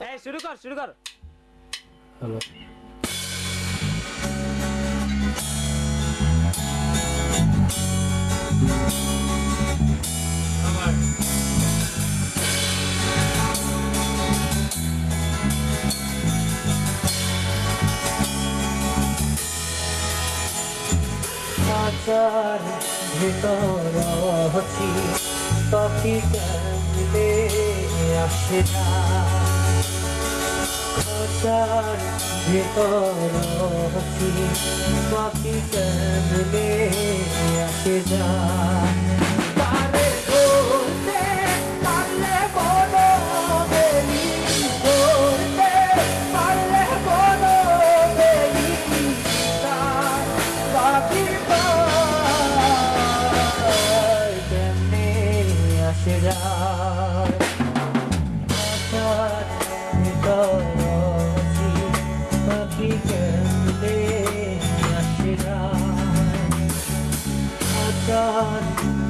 এই শুরু কর শুরু কর। হ্যালো। খাঁচার ভেতর হচ্ছি পাখি কেমনে আসে না। besar di korupsi Wakil sebelumnya kita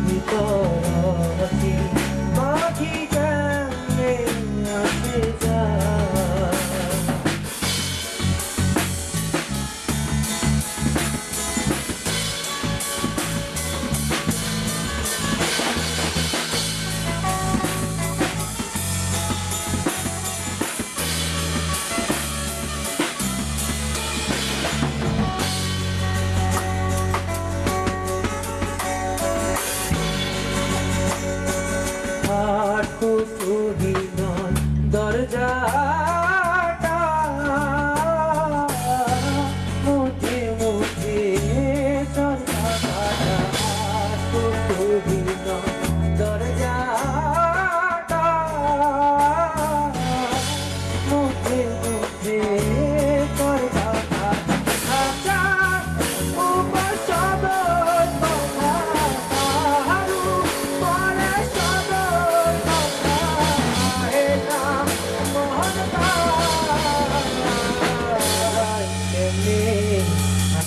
we hati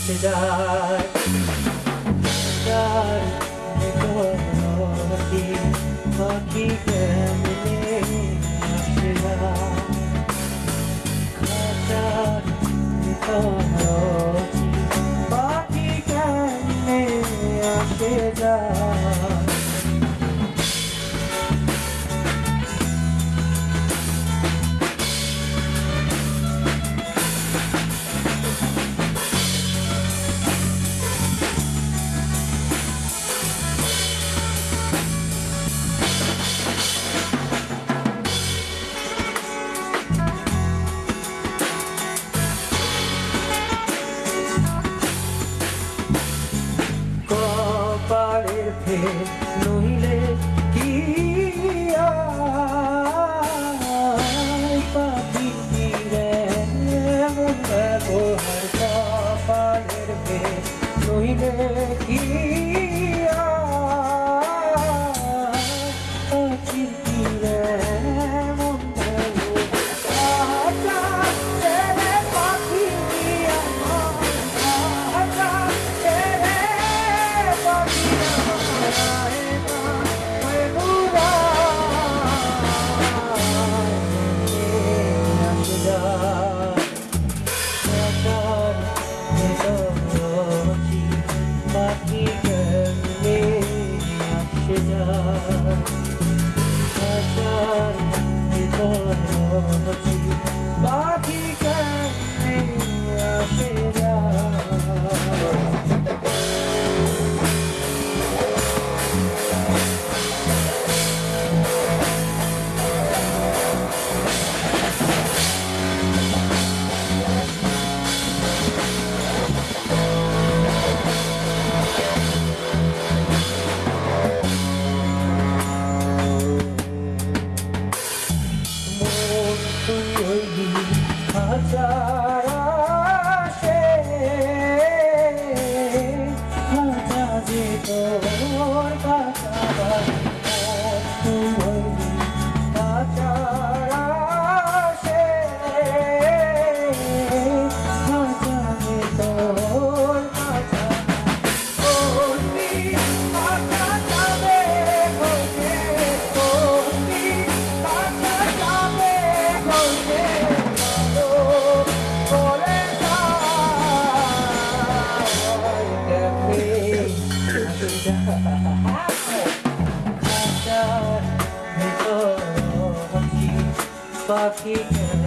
Sedar Sedar ফের নইলে কি পাখি রে? এমন ব্যবহার কপালের ফের নইলে কি fuck he can.